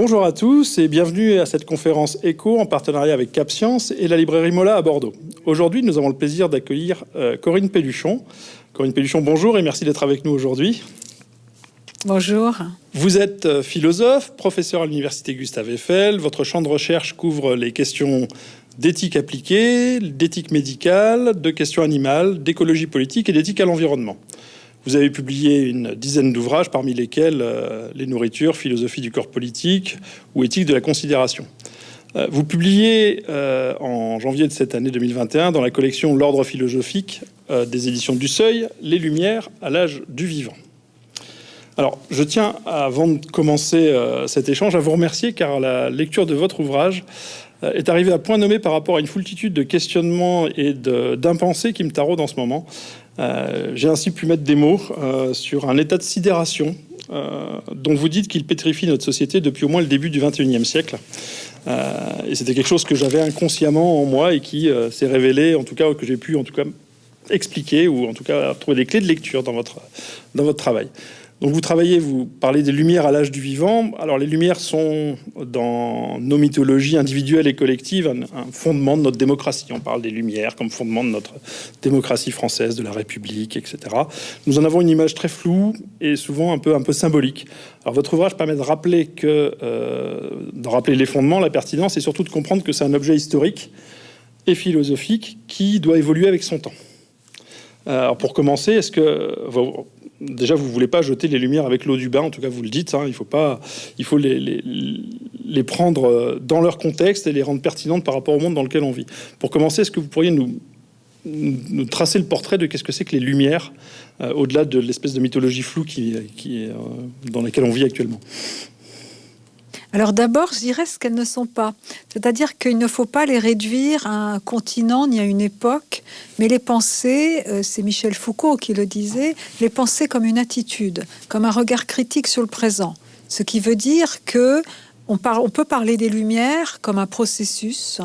Bonjour à tous et bienvenue à cette conférence ECHO en partenariat avec Cap Science et la librairie Mola à Bordeaux. Aujourd'hui, nous avons le plaisir d'accueillir euh, Corinne Pelluchon. Corinne Pelluchon, bonjour et merci d'être avec nous aujourd'hui. Bonjour. Vous êtes euh, philosophe, professeur à l'université Gustave Eiffel. Votre champ de recherche couvre les questions d'éthique appliquée, d'éthique médicale, de questions animales, d'écologie politique et d'éthique à l'environnement. Vous avez publié une dizaine d'ouvrages, parmi lesquels euh, Les nourritures, philosophie du corps politique ou éthique de la considération. Euh, vous publiez euh, en janvier de cette année 2021 dans la collection L'ordre philosophique des éditions du Seuil, Les Lumières à l'âge du vivant. Alors, je tiens, avant de commencer cet échange, à vous remercier car la lecture de votre ouvrage est arrivée à point nommé par rapport à une foultitude de questionnements et d'impensés qui me taraudent en ce moment. Euh, j'ai ainsi pu mettre des mots euh, sur un état de sidération euh, dont vous dites qu'il pétrifie notre société depuis au moins le début du 21e siècle. et c'était quelque chose que j'avais inconsciemment en moi et qui s'est révélé, en tout cas, que j'ai pu en tout cas expliquer ou en tout cas trouver des clés de lecture dans votre, dans votre travail. Donc vous travaillez, vous parlez des lumières à l'âge du vivant. Alors les lumières sont dans nos mythologies individuelles et collectives un, fondement de notre démocratie. On parle des lumières comme fondement de notre démocratie française, de la République, etc. Nous en avons une image très floue et souvent un peu, un peu symbolique. Alors votre ouvrage permet de rappeler, que, euh, de rappeler les fondements, la pertinence et surtout de comprendre que c'est un objet historique et philosophique qui doit évoluer avec son temps. Alors pour commencer, est-ce que déjà, vous ne voulez pas jeter les lumières avec l'eau du bain, en tout cas, vous le dites. Hein, il faut, pas, il faut les, prendre euh, dans leur contexte et les rendre pertinentes par rapport au monde dans lequel on vit. Pour commencer, est-ce que vous pourriez nous, tracer le portrait de qu'est-ce que c'est que les lumières, euh, au-delà de l'espèce de mythologie floue qui, qui euh, dans laquelle on vit actuellement? Alors d'abord, je dirais ce qu'elles ne sont pas. C'est-à-dire qu'il ne faut pas les réduire à un continent ni à une époque, mais les penser, euh, c'est Michel Foucault qui le disait, les penser comme une attitude, comme un regard critique sur le présent. Ce qui veut dire que on, peut parler des Lumières comme un processus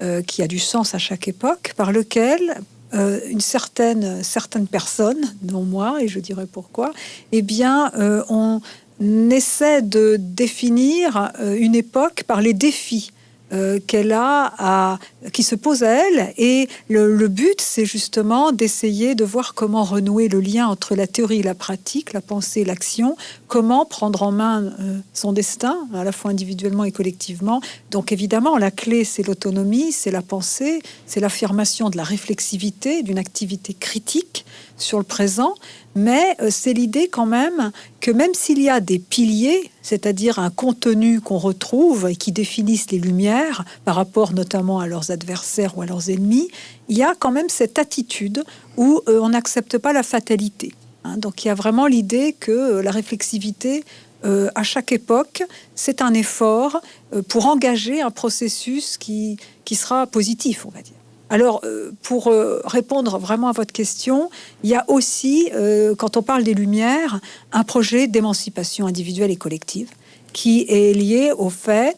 euh, qui a du sens à chaque époque, par lequel euh, une certaine, certaines personnes, dont moi, et je dirais pourquoi, eh bien, on essaie de définir euh, une époque par les défis euh, qu'elle a, à, qui se posent à elle. Et le, but, c'est justement d'essayer de voir comment renouer le lien entre la théorie et la pratique, la pensée et l'action, comment prendre en main euh, son destin, à la fois individuellement et collectivement. Donc évidemment, la clé, c'est l'autonomie, c'est la pensée, c'est l'affirmation de la réflexivité, d'une activité critique sur le présent, mais euh, c'est l'idée quand même que même s'il y a des piliers, c'est-à-dire un contenu qu'on retrouve et qui définissent les lumières par rapport notamment à leurs adversaires ou à leurs ennemis, il y a quand même cette attitude où euh, on n'accepte pas la fatalité. Hein. donc il y a vraiment l'idée que euh, la réflexivité à chaque époque, c'est un effort pour engager un processus qui, qui sera positif, on va dire. Alors, euh, pour euh, répondre vraiment à votre question, il y a aussi, euh, quand on parle des Lumières, un projet d'émancipation individuelle et collective qui est lié au fait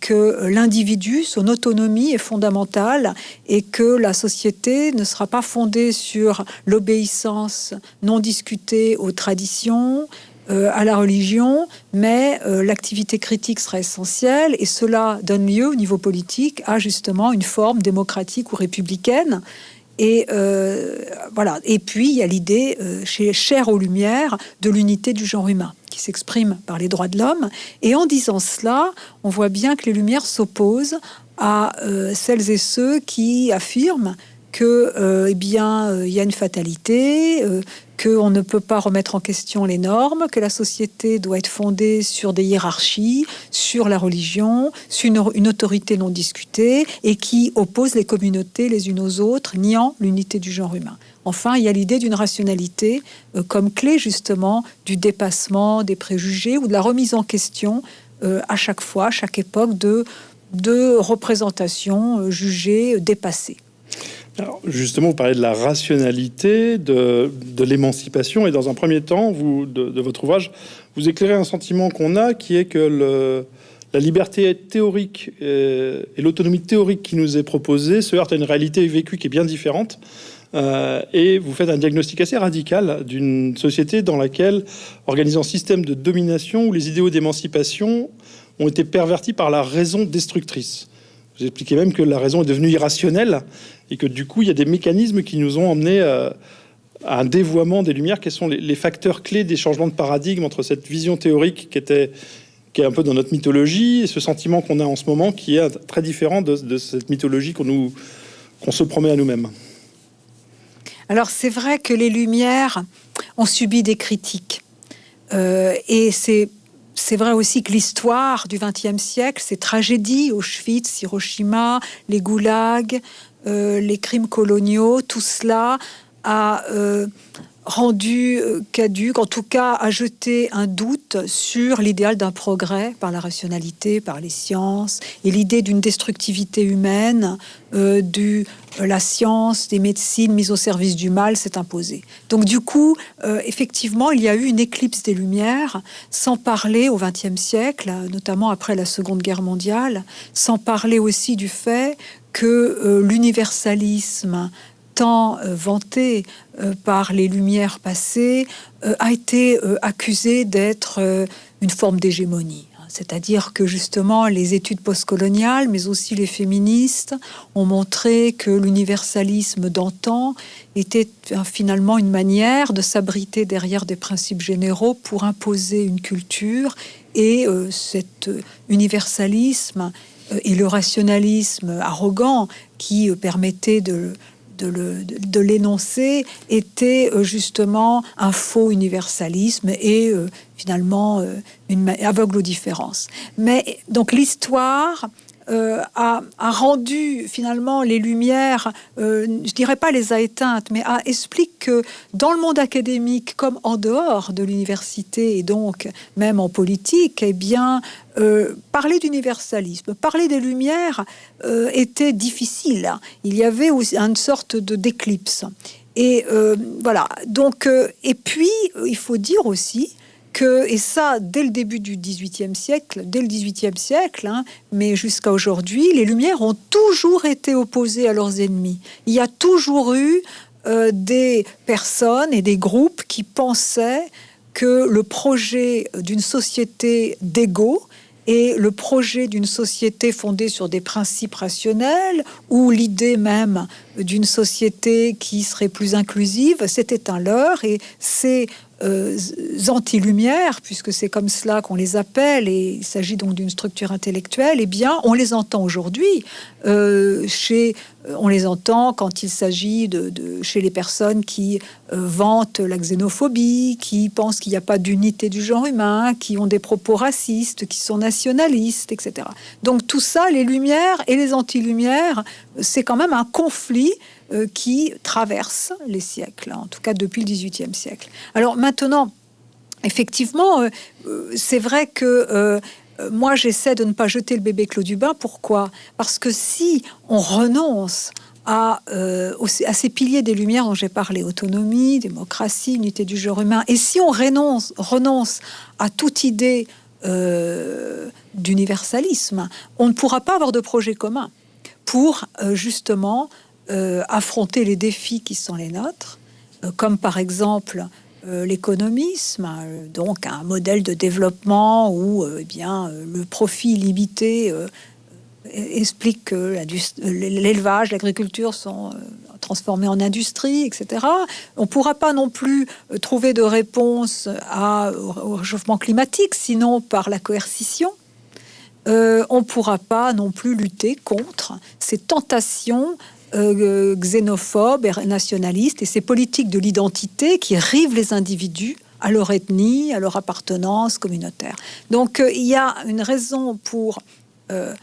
que l'individu, son autonomie est fondamentale et que la société ne sera pas fondée sur l'obéissance non discutée aux traditions, euh, à la religion, mais euh, l'activité critique sera essentielle et cela donne lieu au niveau politique à justement une forme démocratique ou républicaine. Et euh, voilà. Et puis il y a l'idée chez Cher aux Lumières de l'unité du genre humain qui s'exprime par les droits de l'homme. Et en disant cela, on voit bien que les Lumières s'opposent à celles et ceux qui affirment que, eh bien, il y a une fatalité, qu'on ne peut pas remettre en question les normes, que la société doit être fondée sur des hiérarchies, sur la religion, sur une, autorité non discutée, et qui oppose les communautés les unes aux autres, niant l'unité du genre humain. Enfin, il y a l'idée d'une rationalité euh, comme clé justement du dépassement des préjugés ou de la remise en question euh, à chaque fois, à chaque époque, de, représentations euh, jugées dépassées justement, vous parlez de la rationalité, de, l'émancipation, et dans un premier temps, vous, de, votre ouvrage, vous éclairez un sentiment qu'on a, qui est que la liberté théorique et, l'autonomie théorique qui nous est proposée se heurte à une réalité vécue qui est bien différente. Euh, et vous faites un diagnostic assez radical d'une société dans laquelle, organisant un système de domination où les idéaux d'émancipation ont été pervertis par la raison destructrice. Vous expliquez même que la raison est devenue irrationnelle et que du coup, il y a des mécanismes qui nous ont emmenés à, un dévoiement des lumières. Quels sont les, facteurs clés des changements de paradigme entre cette vision théorique qui était est un peu dans notre mythologie et ce sentiment qu'on a en ce moment qui est très différent de, cette mythologie qu'on nous se promet à nous-mêmes? Alors c'est vrai que les Lumières ont subi des critiques. Euh, et c'est c'est vrai aussi que l'histoire du XXe siècle, ces tragédies, Auschwitz, Hiroshima, les goulags, euh, les crimes coloniaux, tout cela a euh, rendu euh, caduque, en tout cas a jeté un doute sur l'idéal d'un progrès par la rationalité, par les sciences, et l'idée d'une destructivité humaine, euh, du, euh, la science, des médecines mises au service du mal s'est imposée. Donc du coup, effectivement, il y a eu une éclipse des Lumières, sans parler au XXe siècle, notamment après la Seconde Guerre mondiale, sans parler aussi du fait que l'universalisme tant euh, vanté euh, par les Lumières passées, euh, a été accusé d'être une forme d'hégémonie. C'est-à-dire que justement les études postcoloniales, mais aussi les féministes, ont montré que l'universalisme d'antan était finalement une manière de s'abriter derrière des principes généraux pour imposer une culture. Et cet universalisme et le rationalisme arrogant qui permettait de l'énoncer était euh, justement un faux universalisme et euh, finalement euh, une aveugle aux différences. Mais donc l'histoire euh, a, rendu finalement les lumières, euh, je dirais pas les a éteintes, mais a explique que dans le monde académique comme en dehors de l'université et donc même en politique, eh bien euh, parler d'universalisme, parler des lumières était difficile. Il y avait une sorte de d'éclipse. Et voilà. Donc et puis il faut dire aussi et ça, dès le début du XVIIIe siècle, dès le XVIIIe siècle, hein, mais jusqu'à aujourd'hui, les Lumières ont toujours été opposées à leurs ennemis. Il y a toujours eu euh, des personnes et des groupes qui pensaient que le projet d'une société d'égaux et le projet d'une société fondée sur des principes rationnels ou l'idée même d'une société qui serait plus inclusive, c'était un leurre et c'est euh, anti-lumière, puisque c'est comme cela qu'on les appelle, et il s'agit donc d'une structure intellectuelle, eh bien, on les entend aujourd'hui. Euh, chez, euh, on les entend quand il s'agit de, chez les personnes qui vantent la xénophobie, qui pensent qu'il n'y a pas d'unité du genre humain, qui ont des propos racistes, qui sont nationalistes, etc. Donc tout ça, les lumières et les anti-lumières, c'est quand même un conflit euh, qui traverse les siècles, en tout cas depuis le XVIIIe siècle. Alors maintenant, effectivement, euh, euh, c'est vrai que moi j'essaie de ne pas jeter le bébé Claude Dubin. Pourquoi? Parce que si on renonce à, à, ces piliers des Lumières dont j'ai parlé, autonomie, démocratie, unité du genre humain, et si on renonce, renonce à toute idée d'universalisme, on ne pourra pas avoir de projet commun pour justement euh, affronter les défis qui sont les nôtres, euh, comme par exemple euh, l'économisme, donc un modèle de développement où eh bien, le profit limité explique que l'élevage, l'agriculture sont transformés en industrie, etc. On ne pourra pas non plus trouver de réponse au réchauffement climatique, sinon par la coercition. on ne pourra pas non plus lutter contre ces tentations euh, xénophobes et nationalistes et ces politiques de l'identité qui rivent les individus à leur ethnie, à leur appartenance communautaire. Donc euh, il y a une raison pour euh,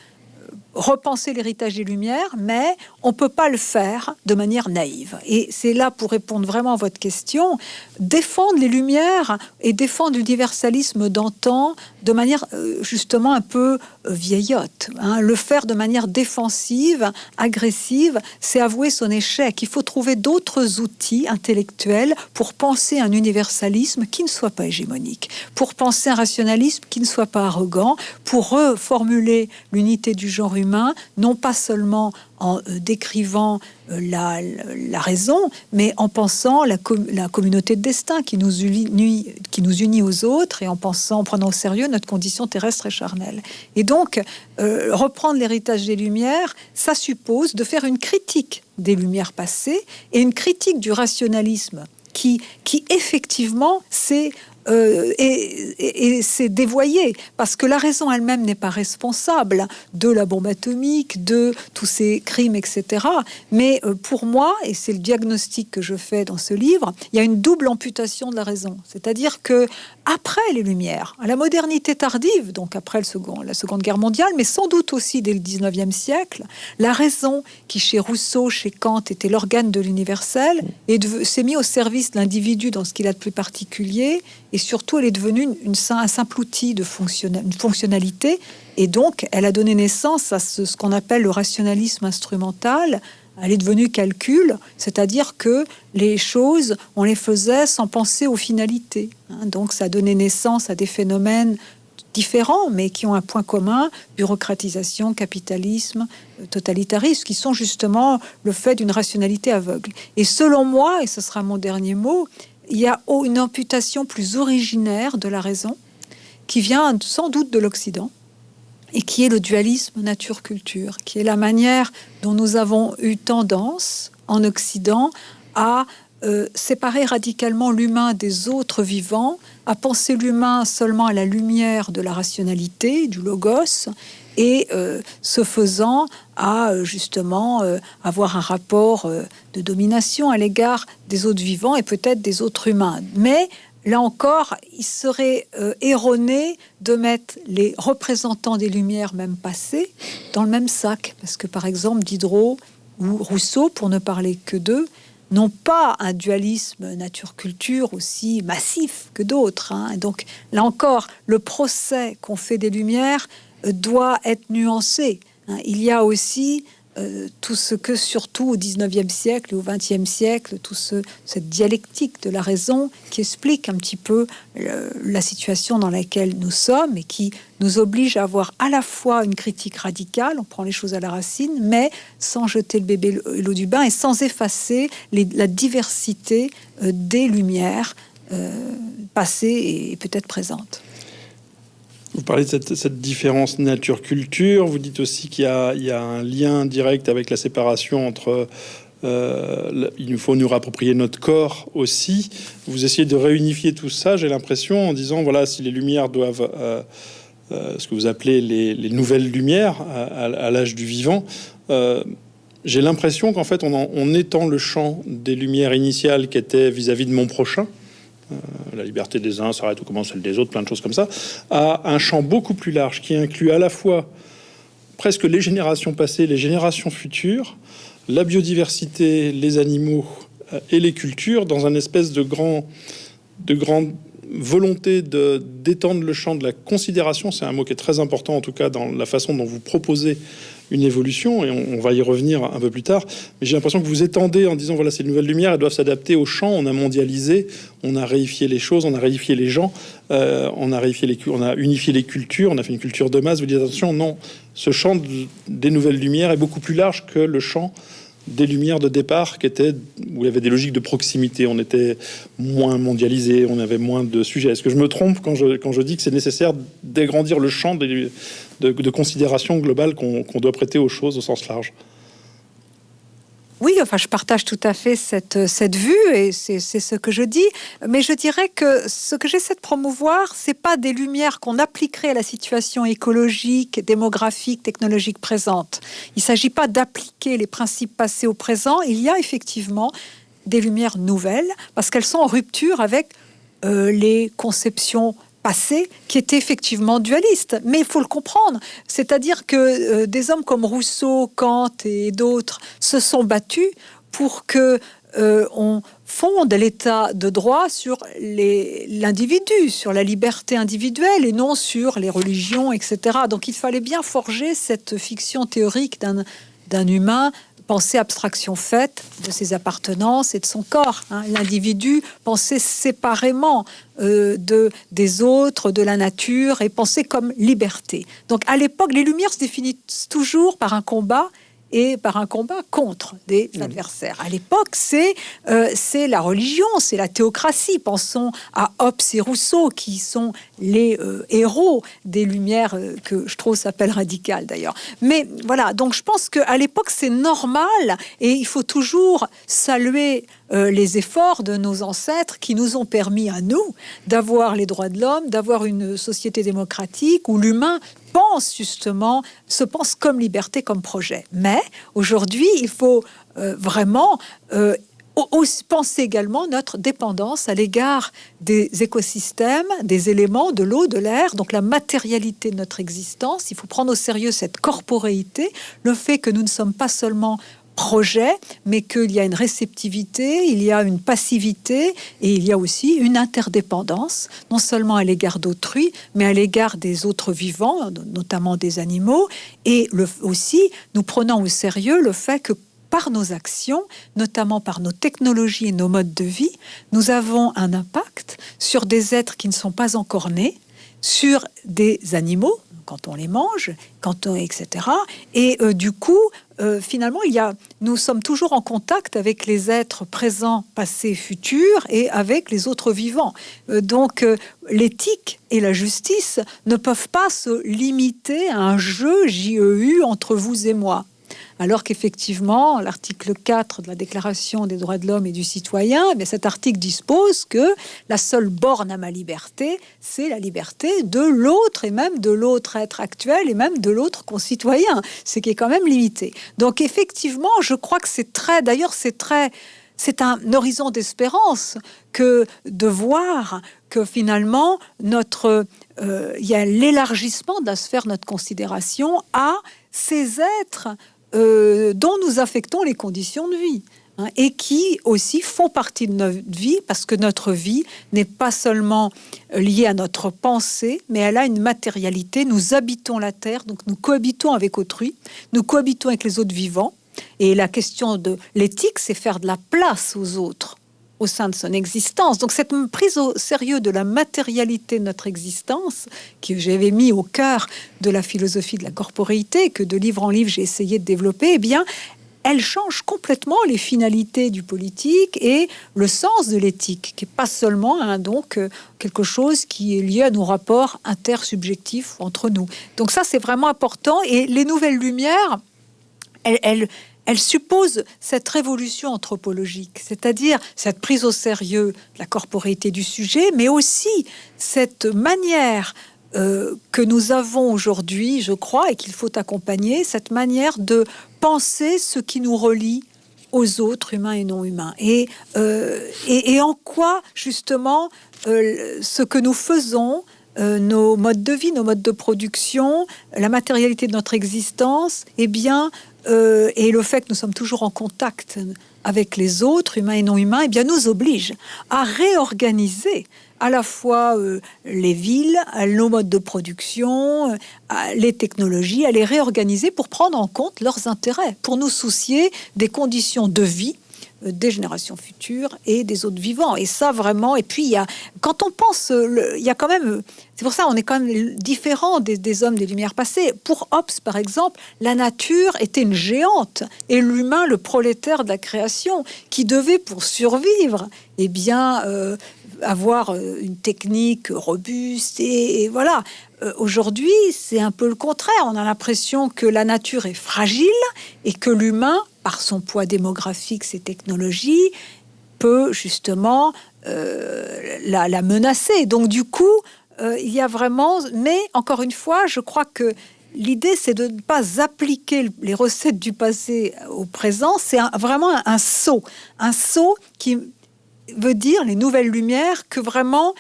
repenser l'héritage des Lumières, mais on ne peut pas le faire de manière naïve. Et c'est là, pour répondre vraiment à votre question, défendre les Lumières et défendre l'universalisme d'antan de manière euh, justement un peu euh, vieillotte. Hein. Le faire de manière défensive, agressive, c'est avouer son échec. Il faut trouver d'autres outils intellectuels pour penser un universalisme qui ne soit pas hégémonique, pour penser un rationalisme qui ne soit pas arrogant, pour reformuler l'unité du genre humain, non pas seulement en euh, décrivant euh, la, raison, mais en pensant la, communauté de destin qui nous, unit, qui nous unit aux autres et en pensant, en prenant au sérieux notre condition terrestre et charnelle. Et donc, euh, reprendre l'héritage des Lumières, ça suppose de faire une critique des Lumières passées et une critique du rationalisme qui, qui effectivement, c'est euh, et, c'est dévoyé parce que la raison elle-même n'est pas responsable de la bombe atomique, de tous ces crimes, etc. Mais euh, pour moi, et c'est le diagnostic que je fais dans ce livre, il y a une double amputation de la raison. C'est-à-dire que après les Lumières, à la modernité tardive, donc après le second, la Seconde Guerre mondiale, mais sans doute aussi dès le 19e siècle, la raison qui chez Rousseau, chez Kant était l'organe de l'universel, s'est mis au service de l'individu dans ce qu'il a de plus particulier et surtout elle est devenue une, un simple outil de une fonctionnalité et donc elle a donné naissance à ce, qu'on appelle le rationalisme instrumental. Elle est devenue calcul, c'est-à-dire que les choses, on les faisait sans penser aux finalités. Hein. donc ça a donné naissance à des phénomènes différents, mais qui ont un point commun, bureaucratisation, capitalisme, euh, totalitarisme, qui sont justement le fait d'une rationalité aveugle. Et selon moi, et ce sera mon dernier mot, il y a une amputation plus originaire de la raison qui vient sans doute de l'Occident et qui est le dualisme nature-culture, qui est la manière dont nous avons eu tendance en Occident à euh, séparer radicalement l'humain des autres vivants, à penser l'humain seulement à la lumière de la rationalité, du logos, et euh, ce faisant à euh, justement euh, avoir un rapport de domination à l'égard des autres vivants et peut-être des autres humains. Mais là encore, il serait erroné de mettre les représentants des Lumières même passées dans le même sac, parce que par exemple Diderot ou Rousseau, pour ne parler que d'eux, n'ont pas un dualisme nature-culture aussi massif que d'autres. Hein. Donc là encore, le procès qu'on fait des Lumières doit être nuancé. Hein. Il y a aussi euh, tout ce que, surtout au 19e siècle et au 20e siècle, tout ce, cette dialectique de la raison qui explique un petit peu euh, la situation dans laquelle nous sommes et qui nous oblige à avoir à la fois une critique radicale, on prend les choses à la racine, mais sans jeter le bébé l'eau du bain et sans effacer la diversité euh, des lumières passées et peut-être présentes. Vous parlez de cette, différence nature-culture. Vous dites aussi qu'il y, a un lien direct avec la séparation entre euh, il nous faut nous rapproprier notre corps aussi. Vous essayez de réunifier tout ça, j'ai l'impression, en disant voilà, si les lumières doivent, euh, euh, ce que vous appelez les, nouvelles lumières à, l'âge du vivant, j'ai l'impression qu'en fait, on, étend le champ des lumières initiales qui étaient vis-à-vis -vis de mon prochain, la liberté des uns s'arrête ou commence celle des autres, plein de choses comme ça, à un champ beaucoup plus large qui inclut à la fois presque les générations passées, les générations futures, la biodiversité, les animaux euh, et les cultures dans un espèce de grand, de grande volonté de d'étendre le champ de la considération. C'est un mot qui est très important en tout cas dans la façon dont vous proposez une évolution, et on, va y revenir un peu plus tard. Mais j'ai l'impression que vous étendez en disant voilà, ces nouvelles lumières, elles doivent s'adapter au champ. On a mondialisé, on a réifié les choses, on a réifié les gens, euh, on a réifié les, on a unifié les cultures, on a fait une culture de masse. Vous dites attention, non, ce champ des nouvelles lumières est beaucoup plus large que le champ des lumières de départ qui étaient où il y avait des logiques de proximité. On était moins mondialisé, on avait moins de sujets. Est-ce que je me trompe quand je, quand je dis que c'est nécessaire d'agrandir le champ de, considération globale qu'on doit prêter aux choses au sens large oui, enfin, je partage tout à fait cette, cette vue et c'est ce que je dis. Mais je dirais que ce que j'essaie de promouvoir, c'est pas des lumières qu'on appliquerait à la situation écologique, démographique, technologique présente. Il s'agit pas d'appliquer les principes passés au présent. Il y a effectivement des lumières nouvelles parce qu'elles sont en rupture avec euh, les conceptions passé qui était effectivement dualiste. Mais il faut le comprendre. C'est-à-dire que euh, des hommes comme Rousseau, Kant et d'autres se sont battus pour que euh, on fonde l'état de droit sur l'individu, sur la liberté individuelle et non sur les religions, etc. Donc il fallait bien forger cette fiction théorique d'un humain penser abstraction faite de ses appartenances et de son corps. Hein. L'individu pensait séparément euh, de, des autres, de la nature, et penser comme liberté. Donc à l'époque, les Lumières se définissent toujours par un combat et par un combat contre des mmh. adversaires. À l'époque, c'est euh, c'est la religion, c'est la théocratie. Pensons à Hobbes et Rousseau, qui sont les euh, héros des Lumières euh, que je trouve s'appelle radical d'ailleurs. Mais voilà, donc je pense qu'à l'époque, c'est normal et il faut toujours saluer les efforts de nos ancêtres qui nous ont permis à nous d'avoir les droits de l'homme, d'avoir une société démocratique où l'humain pense justement, se pense comme liberté, comme projet. Mais aujourd'hui, il faut euh, vraiment euh, penser également notre dépendance à l'égard des écosystèmes, des éléments, de l'eau, de l'air, donc la matérialité de notre existence. Il faut prendre au sérieux cette corporéité, le fait que nous ne sommes pas seulement projet, mais qu'il y a une réceptivité, il y a une passivité et il y a aussi une interdépendance, non seulement à l'égard d'autrui, mais à l'égard des autres vivants, notamment des animaux, et aussi nous prenons au sérieux le fait que par nos actions, notamment par nos technologies et nos modes de vie, nous avons un impact sur des êtres qui ne sont pas encore nés, sur des animaux, quand on les mange, quand on, etc. Et euh, du coup, euh, finalement, il y a, nous sommes toujours en contact avec les êtres présents, passés, futurs, et avec les autres vivants. Euh, donc, l'éthique et la justice ne peuvent pas se limiter à un jeu JEU entre vous et moi alors qu'effectivement, l'article 4 de la Déclaration des droits de l'homme et du citoyen, mais eh cet article dispose que la seule borne à ma liberté, c'est la liberté de l'autre et même de l'autre être actuel et même de l'autre concitoyen, ce qui est quand même limité. Donc effectivement, je crois que c'est très, d'ailleurs c'est très, c'est un horizon d'espérance que de voir que finalement notre euh, il y a l'élargissement de la sphère de notre considération à ces êtres euh, dont nous affectons les conditions de vie. Hein, et qui aussi font partie de notre vie parce que notre vie n'est pas seulement liée à notre pensée, mais elle a une matérialité. Nous habitons la terre, donc nous cohabitons avec autrui, nous cohabitons avec les autres vivants. Et la question de l'éthique, c'est faire de la place aux autres au sein de son existence. Donc cette prise au sérieux de la matérialité de notre existence, que j'avais mis au cœur de la philosophie de la corporéité, que de livre en livre j'ai essayé de développer, eh bien, elle change complètement les finalités du politique et le sens de l'éthique, qui n'est pas seulement hein, donc euh, quelque chose qui est lié à nos rapports intersubjectifs entre nous. Donc ça, c'est vraiment important. Et les nouvelles lumières, elles, elles elle suppose cette révolution anthropologique, c'est-à-dire cette prise au sérieux de la corporéité du sujet, mais aussi cette manière euh, que nous avons aujourd'hui, je crois, et qu'il faut accompagner, cette manière de penser ce qui nous relie aux autres humains et non humains. Et, euh, en quoi, justement, euh, ce que nous faisons, nos modes de vie, nos modes de production, la matérialité de notre existence, eh bien, euh, et le fait que nous sommes toujours en contact avec les autres, humains et non humains, eh bien, nous oblige à réorganiser à la fois euh, les villes, nos modes de production, euh, les technologies, à les réorganiser pour prendre en compte leurs intérêts, pour nous soucier des conditions de vie des générations futures et des autres vivants. Et ça, vraiment, et puis, il y a, quand on pense, il y a quand même, c'est pour ça, on est quand même différent des, hommes des Lumières passées. Pour Hobbes, par exemple, la nature était une géante et l'humain, le prolétaire de la création, qui devait, pour survivre, eh bien, euh, avoir euh, une technique robuste et, voilà. Aujourd'hui, c'est un peu le contraire. On a l'impression que la nature est fragile et que l'humain par son poids démographique, ses technologies, peut justement euh, la, menacer. Donc du coup, euh, il y a vraiment... Mais encore une fois, je crois que l'idée, c'est de ne pas appliquer les recettes du passé au présent. C'est vraiment un saut. Un saut qui veut dire, les nouvelles lumières, que vraiment,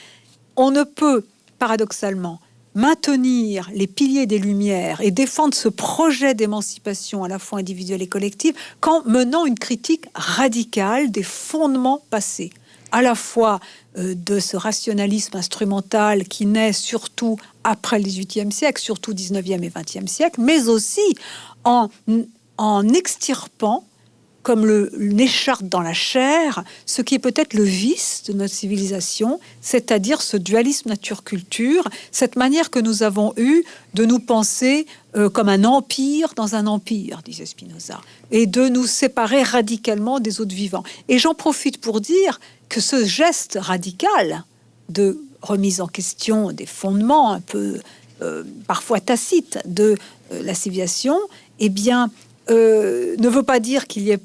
on ne peut, paradoxalement, maintenir les piliers des Lumières et défendre ce projet d'émancipation à la fois individuelle et collective qu'en menant une critique radicale des fondements passés, à la fois euh, de ce rationalisme instrumental qui naît surtout après le XVIIIe siècle, surtout 19e et 20e siècle, mais aussi en, en extirpant comme le, n'écharpe dans la chair, ce qui est peut-être le vice de notre civilisation, c'est-à-dire ce dualisme nature-culture, cette manière que nous avons eue de nous penser euh, comme un empire dans un empire, disait Spinoza, et de nous séparer radicalement des autres vivants. Et j'en profite pour dire que ce geste radical de remise en question des fondements un peu euh, parfois tacites de euh, la civilisation, eh bien, ne veut pas dire qu'il y ait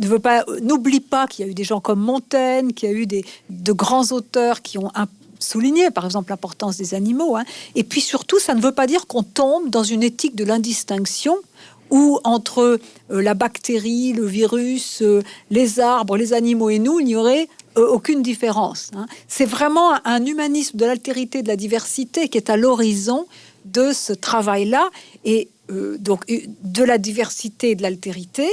ne veut pas, n'oublie pas qu'il y a eu des gens comme Montaigne, qu'il y a eu des, de grands auteurs qui ont un, souligné, par exemple, l'importance des animaux. Hein. Et puis surtout, ça ne veut pas dire qu'on tombe dans une éthique de l'indistinction où entre euh, la bactérie, le virus, euh, les arbres, les animaux et nous, il n'y aurait euh, aucune différence. Hein. C'est vraiment un humanisme de l'altérité, de la diversité qui est à l'horizon de ce travail-là, et donc de la diversité et de l'altérité,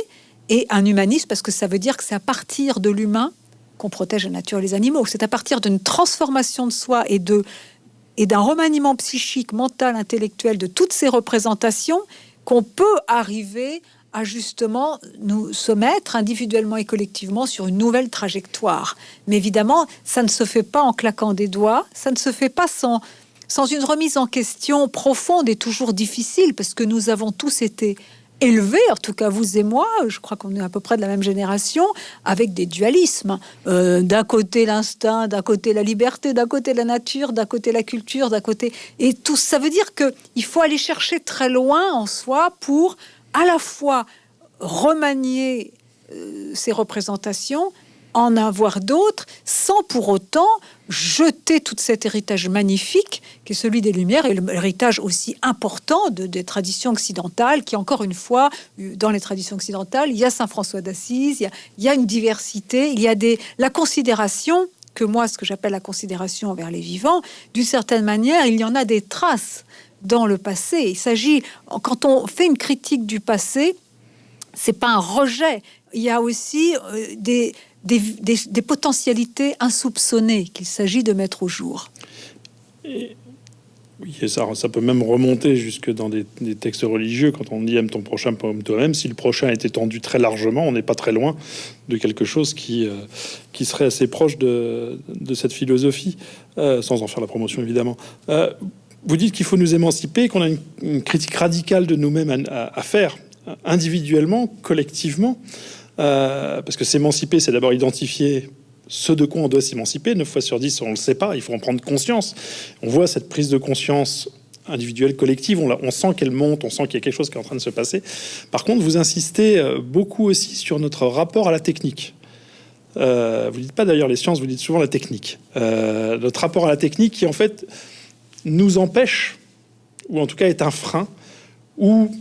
et un humanisme parce que ça veut dire que c'est à partir de l'humain qu'on protège la nature et les animaux. C'est à partir d'une transformation de soi et et d'un remaniement psychique, mental, intellectuel de toutes ces représentations qu'on peut arriver à justement nous soumettre individuellement et collectivement sur une nouvelle trajectoire. Mais évidemment, ça ne se fait pas en claquant des doigts, ça ne se fait pas sans, sans une remise en question profonde et toujours difficile, parce que nous avons tous été élevé, en tout cas vous et moi, je crois qu'on est à peu près de la même génération, avec des dualismes. Euh, d'un côté l'instinct, d'un côté la liberté, d'un côté la nature, d'un côté la culture, d'un côté... Et tout ça veut dire qu'il faut aller chercher très loin en soi pour à la fois remanier euh, ces représentations en avoir d'autres sans pour autant jeter tout cet héritage magnifique qui est celui des Lumières et l'héritage aussi important de, des traditions occidentales qui, encore une fois, dans les traditions occidentales, il y a Saint François d'Assise, il, il, y a une diversité, il y a des, la considération que moi, ce que j'appelle la considération envers les vivants, d'une certaine manière, il y en a des traces dans le passé. Il s'agit, quand on fait une critique du passé, c'est pas un rejet. Il y a aussi euh, des, potentialités insoupçonnées qu'il s'agit de mettre au jour. oui, ça, ça peut même remonter jusque dans des, textes religieux. Quand on dit aime ton prochain comme toi-même, si le prochain est étendu très largement, on n'est pas très loin de quelque chose qui, euh, qui serait assez proche de, cette philosophie, euh, sans en faire la promotion évidemment. Euh, vous dites qu'il faut nous émanciper, qu'on a une, critique radicale de nous-mêmes à, faire individuellement, collectivement. Euh, parce que s'émanciper, c'est d'abord identifier ce de quoi on doit s'émanciper. 9 fois sur 10, on ne le sait pas, il faut en prendre conscience. On voit cette prise de conscience individuelle, collective, on, sent qu'elle monte, on sent qu'il y a quelque chose qui est en train de se passer. Par contre, vous insistez euh, beaucoup aussi sur notre rapport à la technique. Euh, vous dites pas d'ailleurs les sciences, vous dites souvent la technique. Euh, notre rapport à la technique qui en fait nous empêche, ou en tout cas est un frein, ou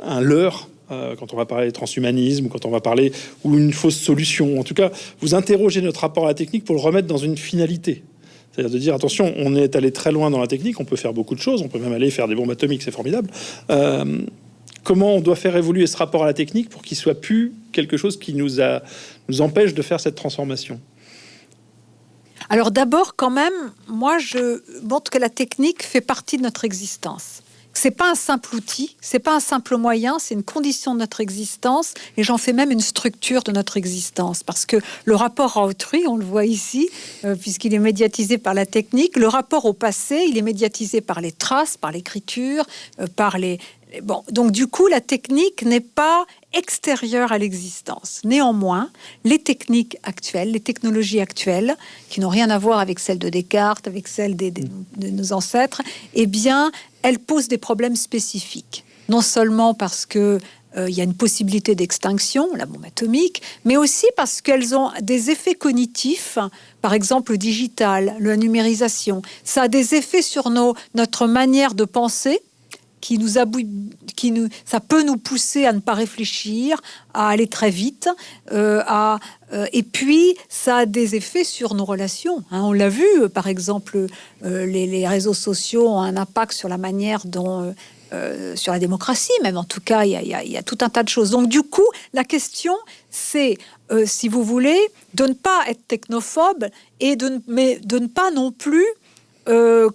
un leurre euh, quand on va parler de transhumanisme, quand on va parler ou une fausse solution. En tout cas, vous interrogez notre rapport à la technique pour le remettre dans une finalité. C'est-à-dire de dire attention, on est allé très loin dans la technique, on peut faire beaucoup de choses, on peut même aller faire des bombes atomiques, c'est formidable. Euh, comment on doit faire évoluer ce rapport à la technique pour qu'il soit plus quelque chose qui nous, empêche de faire cette transformation? Alors d'abord, quand même, moi je montre que la technique fait partie de notre existence c'est pas un simple outil, c'est pas un simple moyen, c'est une condition de notre existence et j'en fais même une structure de notre existence. Parce que le rapport à autrui, on le voit ici, euh, puisqu'il est médiatisé par la technique, le rapport au passé, il est médiatisé par les traces, par l'écriture, euh, par les, Bon, donc du coup, la technique n'est pas extérieure à l'existence. Néanmoins, les techniques actuelles, les technologies actuelles, qui n'ont rien à voir avec celles de Descartes, avec celles de nos ancêtres, eh bien, elles posent des problèmes spécifiques. Non seulement parce que euh, il y a une possibilité d'extinction, la bombe atomique, mais aussi parce qu'elles ont des effets cognitifs, par exemple le digital, la numérisation. Ça a des effets sur nos, notre manière de penser, qui nous, qui nous, ça peut nous pousser à ne pas réfléchir, à aller très vite, euh, à, euh, et puis ça a des effets sur nos relations. Hein. On l'a vu, euh, par exemple, les, réseaux sociaux ont un impact sur la manière dont sur la démocratie, même en tout cas, il y, a tout un tas de choses. Donc du coup, la question, c'est, si vous voulez, de ne pas être technophobe et de, mais de ne pas non plus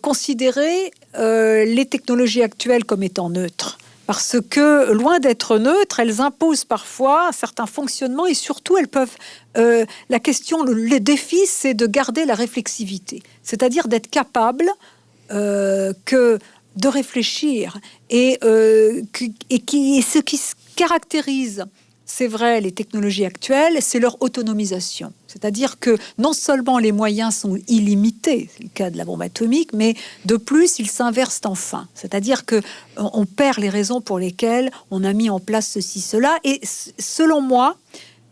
considérer euh, les technologies actuelles comme étant neutres. Parce que, loin d'être neutres, elles imposent parfois certains fonctionnements et surtout, elles peuvent. Euh, la question, le, défi, c'est de garder la réflexivité, c'est-à-dire d'être capable euh, que de réfléchir et, euh, et, qui, et ce qui caractérise c'est vrai, les technologies actuelles, c'est leur autonomisation. C'est-à-dire que non seulement les moyens sont illimités, c'est le cas de la bombe atomique, mais de plus, ils s'inversent enfin. C'est-à-dire que on perd les raisons pour lesquelles on a mis en place ceci, cela. Et selon moi,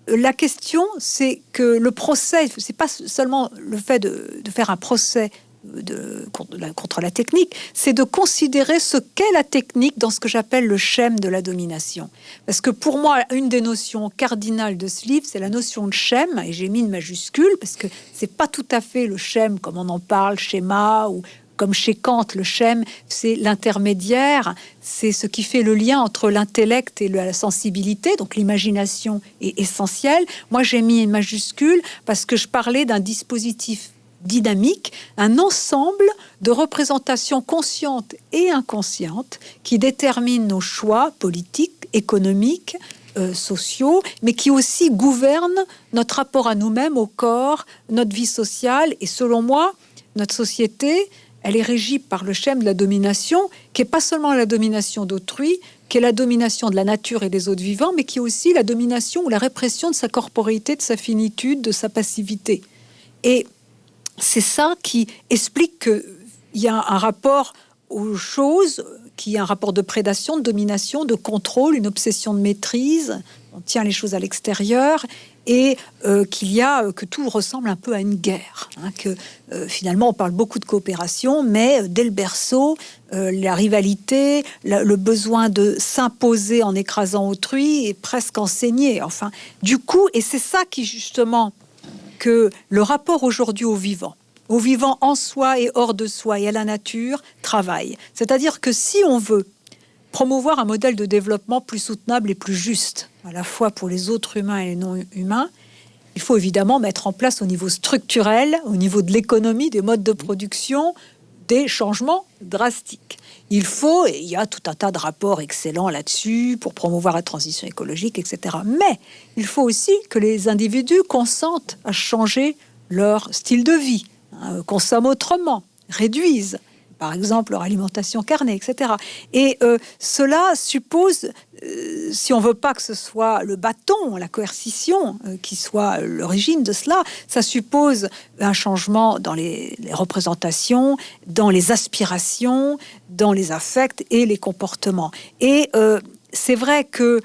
la question, c'est que le procès, c'est pas seulement le fait de faire un procès de, contre la technique, c'est de considérer ce qu'est la technique dans ce que j'appelle le schème de la domination. Parce que pour moi, une des notions cardinales de ce livre, c'est la notion de schème, et j'ai mis une majuscule, parce que c'est pas tout à fait le schème comme on en parle, schéma, ou comme chez Kant, le schème, c'est l'intermédiaire, c'est ce qui fait le lien entre l'intellect et la sensibilité, donc l'imagination est essentielle. Moi, j'ai mis une majuscule parce que je parlais d'un dispositif dynamique, un ensemble de représentations conscientes et inconscientes qui déterminent nos choix politiques, économiques, euh, sociaux, mais qui aussi gouvernent notre rapport à nous-mêmes, au corps, notre vie sociale. Et selon moi, notre société, elle est régie par le schème de la domination, qui est pas seulement la domination d'autrui, qui est la domination de la nature et des autres vivants, mais qui est aussi la domination ou la répression de sa corporité, de sa finitude, de sa passivité. Et c'est ça qui explique qu'il y a un rapport aux choses, qui est un rapport de prédation, de domination, de contrôle, une obsession de maîtrise. On tient les choses à l'extérieur et euh, qu'il y a euh, que tout ressemble un peu à une guerre. Hein, que euh, finalement on parle beaucoup de coopération, mais dès le berceau, la rivalité, le besoin de s'imposer en écrasant autrui est presque enseigné. Enfin, du coup, et c'est ça qui justement que le rapport aujourd'hui au vivant, au vivant en soi et hors de soi et à la nature, travaille. C'est-à-dire que si on veut promouvoir un modèle de développement plus soutenable et plus juste, à la fois pour les autres humains et les non humains, il faut évidemment mettre en place au niveau structurel, au niveau de l'économie, des modes de production, des changements drastiques. Il faut, et il y a tout un tas de rapports excellents là-dessus pour promouvoir la transition écologique, etc. Mais il faut aussi que les individus consentent à changer leur style de vie, hein, consomment autrement, réduisent par exemple leur alimentation carnée, etc. Et euh, cela suppose, euh, si on veut pas que ce soit le bâton, la coercition euh, qui soit l'origine de cela, ça suppose un changement dans les, représentations, dans les aspirations, dans les affects et les comportements. Et c'est vrai que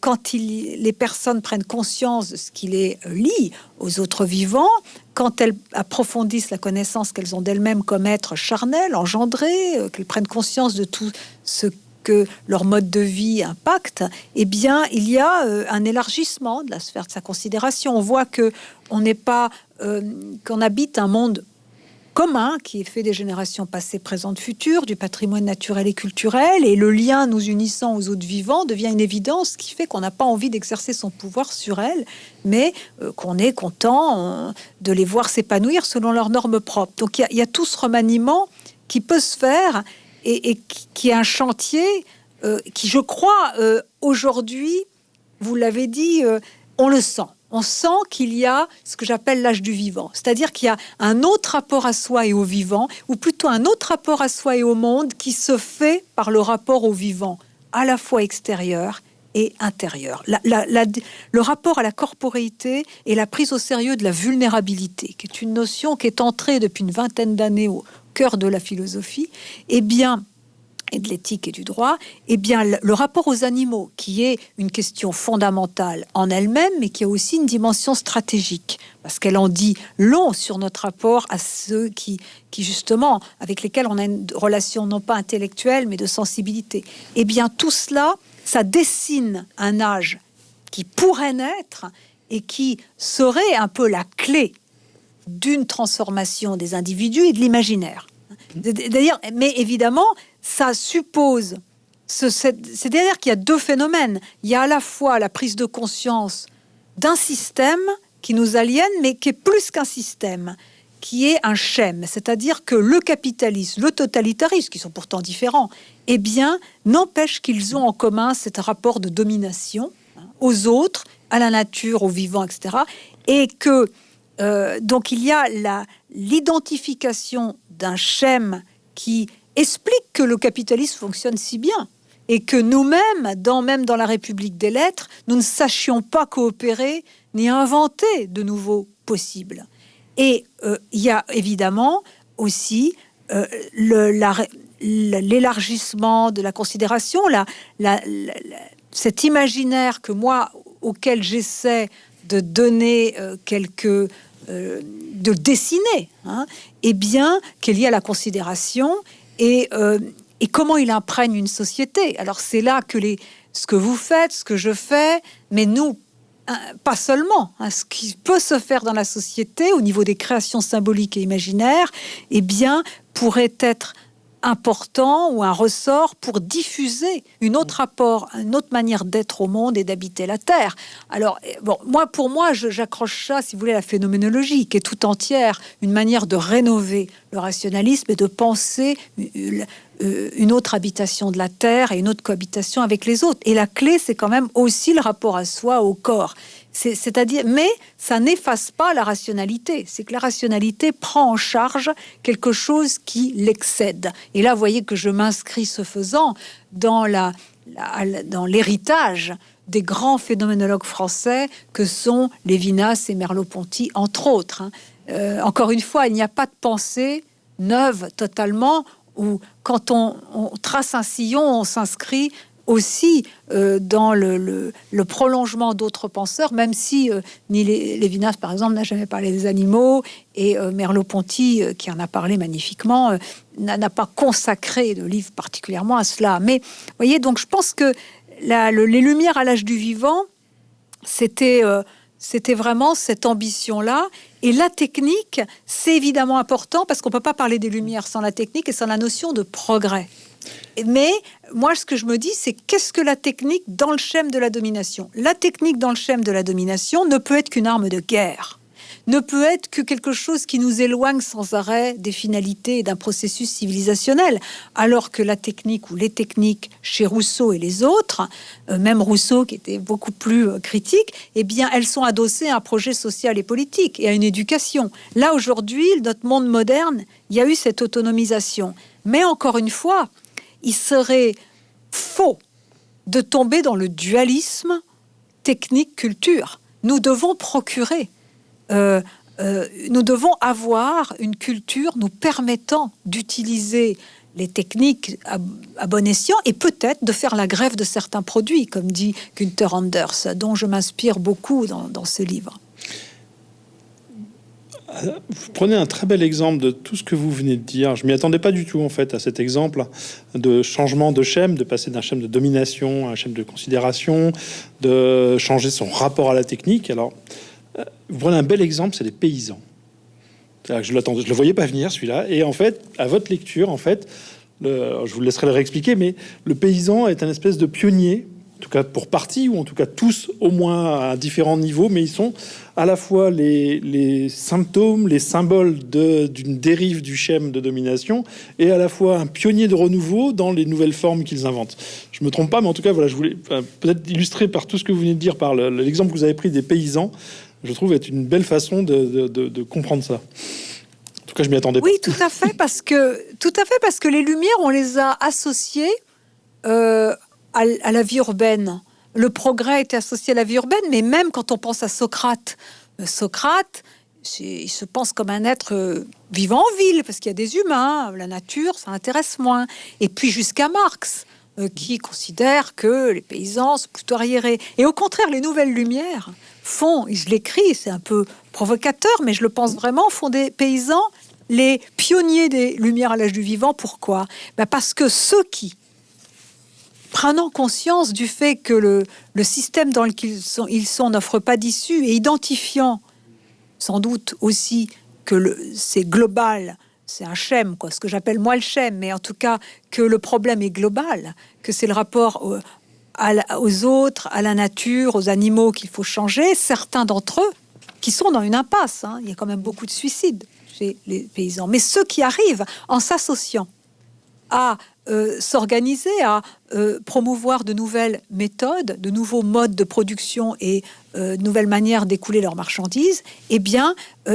quand les personnes prennent conscience de ce qui les lie aux autres vivants, quand elles approfondissent la connaissance qu'elles ont d'elles-mêmes comme être charnel, engendré, euh, qu'elles prennent conscience de tout ce que leur mode de vie impacte, eh bien, il y a euh, un élargissement de la sphère de sa considération. On voit que on n'est pas euh, qu'on habite un monde commun qui est fait des générations passées, présentes, futures, du patrimoine naturel et culturel, et le lien nous unissant aux autres vivants devient une évidence qui fait qu'on n'a pas envie d'exercer son pouvoir sur elles, mais euh, qu'on est content euh, de les voir s'épanouir selon leurs normes propres. Donc il y, a tout ce remaniement qui peut se faire et, qui, est un chantier euh, qui, je crois, aujourd'hui, vous l'avez dit, on le sent on sent qu'il y a ce que j'appelle l'âge du vivant, c'est-à-dire qu'il y a un autre rapport à soi et au vivant, ou plutôt un autre rapport à soi et au monde qui se fait par le rapport au vivant, à la fois extérieur et intérieur. le rapport à la corporéité et la prise au sérieux de la vulnérabilité, qui est une notion qui est entrée depuis une vingtaine d'années au cœur de la philosophie, eh bien, et de l'éthique et du droit, eh bien, le rapport aux animaux, qui est une question fondamentale en elle-même, mais qui a aussi une dimension stratégique, parce qu'elle en dit long sur notre rapport à ceux qui, justement, avec lesquels on a une relation non pas intellectuelle, mais de sensibilité. Eh bien, tout cela, ça dessine un âge qui pourrait naître et qui serait un peu la clé d'une transformation des individus et de l'imaginaire. D'ailleurs, mais évidemment, ça suppose, c'est-à-dire qu'il y a deux phénomènes. Il y a à la fois la prise de conscience d'un système qui nous aliène, mais qui est plus qu'un système, qui est un schème, c'est-à-dire que le capitalisme, le totalitarisme, qui sont pourtant différents, eh bien, n'empêche qu'ils ont en commun cet rapport de domination hein, aux autres, à la nature, aux vivants, etc. Et que euh, donc il y a l'identification d'un schème qui explique que le capitalisme fonctionne si bien et que nous-mêmes, dans, même dans la République des lettres, nous ne sachions pas coopérer ni inventer de nouveaux possibles. Et euh, il y a évidemment aussi euh, l'élargissement de la considération, cet imaginaire que moi, auquel j'essaie de donner euh, quelques... de dessiner, hein, eh bien, qu'il y a la considération et et comment il imprègne une société? Alors c'est là que les, ce que vous faites, ce que je fais, mais nous, hein, pas seulement, hein, ce qui peut se faire dans la société au niveau des créations symboliques et imaginaires, eh bien, pourrait être important ou un ressort pour diffuser une autre rapport, une autre manière d'être au monde et d'habiter la Terre. Alors, eh, bon, moi, pour moi, j'accroche ça, si vous voulez, à la phénoménologie, qui est tout entière une manière de rénover le rationalisme et de penser euh, une autre habitation de la Terre et une autre cohabitation avec les autres. Et la clé, c'est quand même aussi le rapport à soi, au corps. C'est-à-dire, mais ça n'efface pas la rationalité. C'est que la rationalité prend en charge quelque chose qui l'excède. Et là, vous voyez que je m'inscris ce faisant dans l'héritage des grands phénoménologues français que sont Lévinas et Merleau-Ponty, entre autres. Hein. Euh, encore une fois, il n'y a pas de pensée neuve totalement, où quand on, on trace un sillon, on s'inscrit aussi euh, dans le, prolongement d'autres penseurs, même si euh, ni Lévinas, par exemple, n'a jamais parlé des animaux, et euh, Merleau-Ponty, qui en a parlé magnifiquement, n'a pas consacré de livre particulièrement à cela. Mais voyez, donc je pense que les Lumières à l'âge du vivant, c'était c'était vraiment cette ambition-là. Et la technique, c'est évidemment important parce qu'on ne peut pas parler des Lumières sans la technique et sans la notion de progrès. Mais moi, ce que je me dis, c'est qu'est-ce que la technique dans le schème de la domination? La technique dans le schème de la domination ne peut être qu'une arme de guerre, ne peut être que quelque chose qui nous éloigne sans arrêt des finalités d'un processus civilisationnel, alors que la technique ou les techniques chez Rousseau et les autres, euh, même Rousseau qui était beaucoup plus euh, critique, eh bien, elles sont adossées à un projet social et politique et à une éducation. Là, aujourd'hui, notre monde moderne, il y a eu cette autonomisation. Mais encore une fois, il serait faux de tomber dans le dualisme technique-culture. Nous devons procurer, euh, euh, nous devons avoir une culture nous permettant d'utiliser les techniques à, bon escient et peut-être de faire la grève de certains produits, comme dit Günther Anders, dont je m'inspire beaucoup dans ce livre. Vous prenez un très bel exemple de tout ce que vous venez de dire. Je m'y attendais pas du tout en fait à cet exemple de changement de schème, de passer d'un schème de domination à un schème de considération, de changer son rapport à la technique. Alors, euh, prenez un bel exemple, c'est les paysans. Je l'attendais, je le voyais pas venir celui-là. Et en fait, à votre lecture, en fait, je vous laisserai le réexpliquer, mais le paysan est un espèce de pionnier en tout cas pour partie, ou en tout cas tous au moins à différents niveaux, mais ils sont à la fois les, symptômes, les symboles d'une dérive du schème de domination, et à la fois un pionnier de renouveau dans les nouvelles formes qu'ils inventent. Je me trompe pas, mais en tout cas, voilà, je voulais peut-être illustrer par tout ce que vous venez de dire, par l'exemple que vous avez pris des paysans, je trouve être une belle façon de, comprendre ça. En tout cas, je m'y attendais pas. Oui, tout à fait, parce que tout à fait parce que les lumières, on les a associées euh, à, la vie urbaine. Le progrès était associé à la vie urbaine, mais même quand on pense à Socrate, euh, Socrate, il se pense comme un être euh, vivant en ville, parce qu'il y a des humains, la nature, ça intéresse moins. Et puis jusqu'à Marx, euh, qui considère que les paysans sont plutôt arriérés. Et au contraire, les nouvelles lumières font, je l'écris, c'est un peu provocateur, mais je le pense vraiment, font des paysans les pionniers des lumières à l'âge du vivant. Pourquoi? Ben Parce que ceux qui prenant conscience du fait que le, le système dans lequel ils sont, n'offre pas d'issue et identifiant sans doute aussi que c'est global, c'est un schème, quoi, ce que j'appelle moi le schème, mais en tout cas que le problème est global, que c'est le rapport aux autres, à la nature, aux animaux qu'il faut changer. Certains d'entre eux qui sont dans une impasse, hein, il y a quand même beaucoup de suicides chez les paysans, mais ceux qui arrivent en s'associant à euh, s'organiser, à euh, promouvoir de nouvelles méthodes, de nouveaux modes de production et euh, de nouvelles manières d'écouler leurs marchandises, eh bien,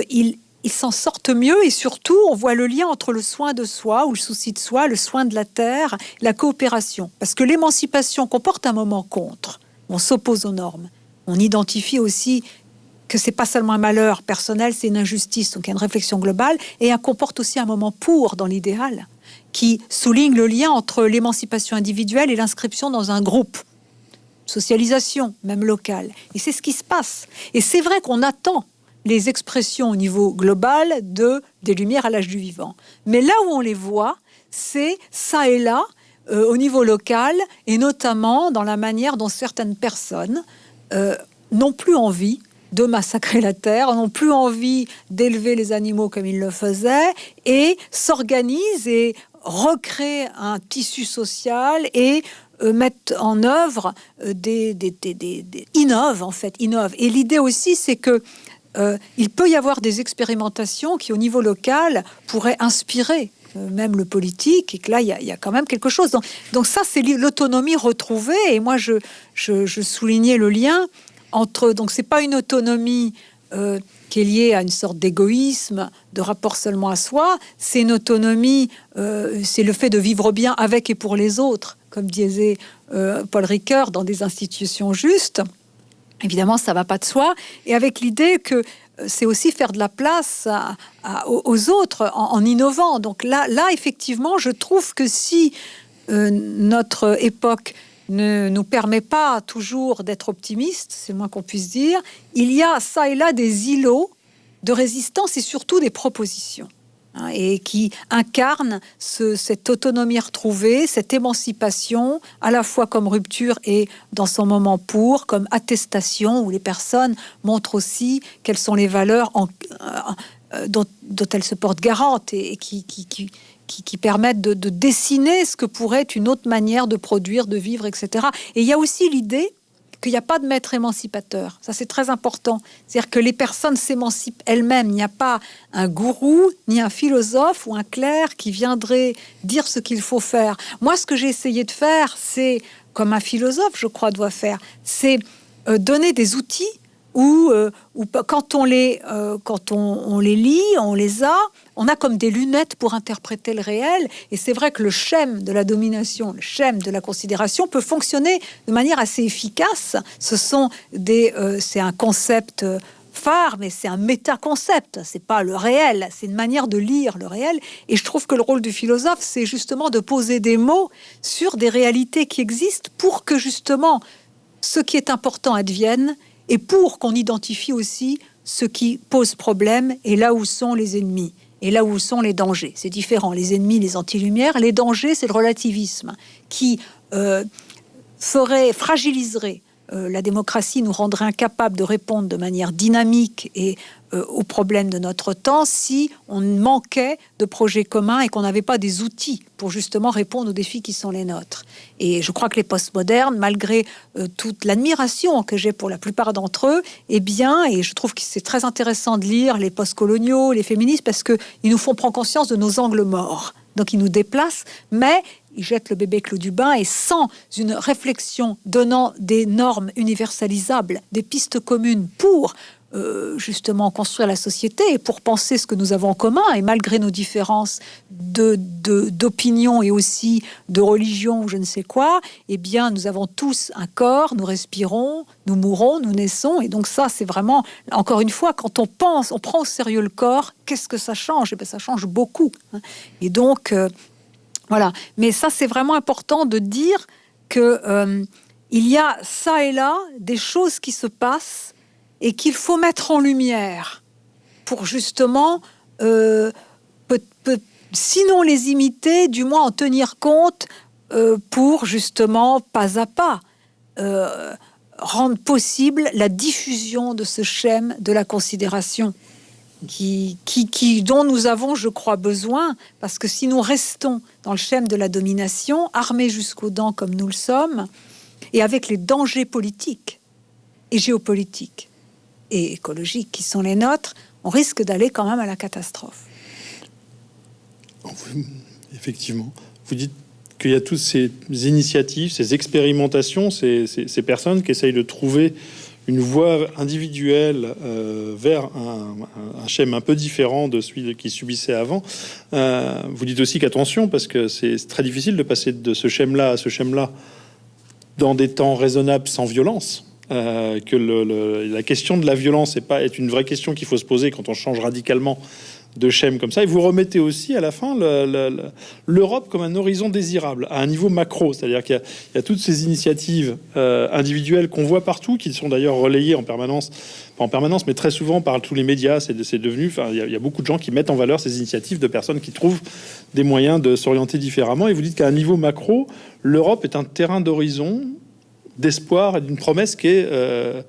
ils, ils s'en sortent mieux et surtout, on voit le lien entre le soin de soi ou le souci de soi, le soin de la terre, la coopération. Parce que l'émancipation comporte un moment contre. On s'oppose aux normes. On identifie aussi que c'est pas seulement un malheur personnel, c'est une injustice. Donc il y a une réflexion globale et elle comporte aussi un moment pour dans l'idéal qui souligne le lien entre l'émancipation individuelle et l'inscription dans un groupe. Socialisation, même locale. Et c'est ce qui se passe. Et c'est vrai qu'on attend les expressions au niveau global de des lumières à l'âge du vivant. Mais là où on les voit, c'est ça et là, euh, au niveau local, et notamment dans la manière dont certaines personnes euh, n'ont plus envie de massacrer la terre, n'ont plus envie d'élever les animaux comme ils le faisaient, et s'organisent et recréent un tissu social et euh, mettent en œuvre des, des, des, des, innovent en fait, innovent. Et l'idée aussi, c'est que euh, il peut y avoir des expérimentations qui, au niveau local, pourraient inspirer euh, même le politique, et que là, il y, a quand même quelque chose. Donc, ça, c'est l'autonomie retrouvée. Et moi, je, soulignais le lien entre... Donc, c'est pas une autonomie euh, qui est liée à une sorte d'égoïsme, de rapport seulement à soi. C'est une autonomie, c'est le fait de vivre bien avec et pour les autres, comme disait Paul Ricoeur, dans des institutions justes. Évidemment, ça va pas de soi. Et avec l'idée que euh, c'est aussi faire de la place aux autres en, innovant. Donc là, là, effectivement, je trouve que si euh, notre époque ne nous permet pas toujours d'être optimiste, c'est moins qu'on puisse dire, il y a ça et là des îlots de résistance et surtout des propositions. Hein, et qui incarne cette autonomie retrouvée, cette émancipation, à la fois comme rupture et dans son moment pour, comme attestation, où les personnes montrent aussi quelles sont les valeurs euh, dont, elles se portent garantes et, qui, permettent de, de, dessiner ce que pourrait être une autre manière de produire, de vivre, etc. Et il y a aussi l'idée qu'il n'y a pas de maître émancipateur. Ça, c'est très important. C'est-à-dire que les personnes s'émancipent elles-mêmes. Il n'y a pas un gourou, ni un philosophe ou un clerc qui viendrait dire ce qu'il faut faire. Moi, ce que j'ai essayé de faire, c'est, comme un philosophe, je crois, doit faire, c'est euh, donner des outils où, euh, quand, on les, euh, quand on, les lit, on les a, on a comme des lunettes pour interpréter le réel. Et c'est vrai que le schème de la domination, le schème de la considération peut fonctionner de manière assez efficace. Ce sont des, euh, c'est un concept phare, mais c'est un méta-concept. C'est pas le réel, c'est une manière de lire le réel. Et je trouve que le rôle du philosophe, c'est justement de poser des mots sur des réalités qui existent pour que justement ce qui est important advienne et pour qu'on identifie aussi ce qui pose problème et là où sont les ennemis et là où sont les dangers. C'est différent. Les ennemis, les anti-lumières, les dangers, c'est le relativisme qui euh, ferait, fragiliserait euh, la démocratie nous rendrait incapable de répondre de manière dynamique et euh, aux problèmes de notre temps si on manquait de projets communs et qu'on n'avait pas des outils pour justement répondre aux défis qui sont les nôtres. Et je crois que les postmodernes, malgré euh, toute l'admiration que j'ai pour la plupart d'entre eux, eh bien, et je trouve que c'est très intéressant de lire les postcoloniaux, les féministes, parce qu'ils nous font prendre conscience de nos angles morts. Donc ils nous déplacent, mais ils jettent le bébé clos du bain et sans une réflexion donnant des normes universalisables, des pistes communes pour euh, justement construire la société et pour penser ce que nous avons en commun et malgré nos différences de d'opinion et aussi de religion ou je ne sais quoi, eh bien nous avons tous un corps, nous respirons, nous mourons, nous naissons et donc ça c'est vraiment encore une fois quand on pense, on prend au sérieux le corps, qu'est-ce que ça change? Eh bien ça change beaucoup. Hein. Et donc euh, voilà. Mais ça c'est vraiment important de dire que euh, il y a ça et là des choses qui se passent et qu'il faut mettre en lumière pour justement, euh, sinon les imiter, du moins en tenir compte euh, pour justement, pas à pas, rendre possible la diffusion de ce schème de la considération. Qui, qui, dont nous avons, je crois, besoin, parce que si nous restons dans le schème de la domination, armés jusqu'aux dents comme nous le sommes, et avec les dangers politiques et géopolitiques et écologiques qui sont les nôtres, on risque d'aller quand même à la catastrophe. Effectivement. Vous dites qu'il y a toutes ces initiatives, ces expérimentations, ces, personnes qui essayent de trouver une voie individuelle euh, vers un, un, schème un peu différent de celui qui subissait avant. Euh, vous dites aussi qu'attention, parce que c'est très difficile de passer de ce schème-là à ce schème-là dans des temps raisonnables sans violence. Euh, que la question de la violence est, pas, est une vraie question qu'il faut se poser quand on change radicalement de schème comme ça. Et vous remettez aussi à la fin l'Europe comme un horizon désirable, à un niveau macro. C'est-à-dire qu'il y, a toutes ces initiatives euh, individuelles qu'on voit partout, qui sont d'ailleurs relayées en permanence, pas en permanence, mais très souvent par tous les médias. C'est devenu, enfin, il y, a, il y, a beaucoup de gens qui mettent en valeur ces initiatives de personnes qui trouvent des moyens de s'orienter différemment. Et vous dites qu'à un niveau macro, l'Europe est un terrain d'horizon d'espoir et d'une promesse qui est euh,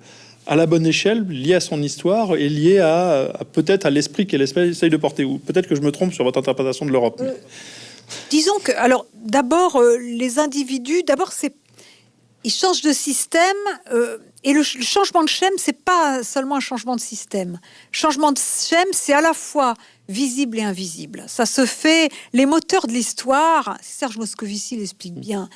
à la bonne échelle, liée à son histoire et liée à, peut-être à l'esprit qu'elle essaye de porter. Ou peut-être que je me trompe sur votre interprétation de l'Europe. Euh, disons que, alors, d'abord, euh, les individus, d'abord, c'est ils changent de système et le, changement de schème, c'est pas seulement un changement de système. Changement de schème, c'est à la fois visible et invisible. Ça se fait. Les moteurs de l'histoire, Serge Moscovici l'explique bien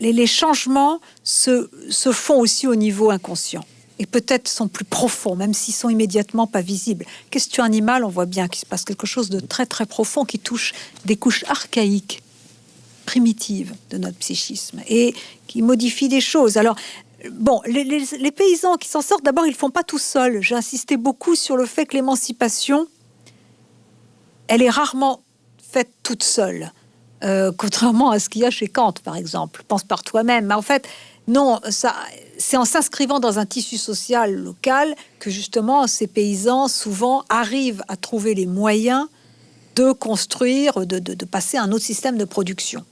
les, changements se, font aussi au niveau inconscient et peut-être sont plus profonds, même s'ils sont immédiatement pas visibles. Question animale, on voit bien qu'il se passe quelque chose de très très profond qui touche des couches archaïques, primitives de notre psychisme et qui modifie des choses. Alors, bon, les, paysans qui s'en sortent, d'abord, ils font pas tout seuls. J'ai insisté beaucoup sur le fait que l'émancipation, elle est rarement faite toute seule. Euh, contrairement à ce qu'il y a chez Kant, par exemple. Pense par toi-même. En fait, non, ça, c'est en s'inscrivant dans un tissu social local que justement ces paysans souvent arrivent à trouver les moyens de construire, de, de, passer à un autre système de production.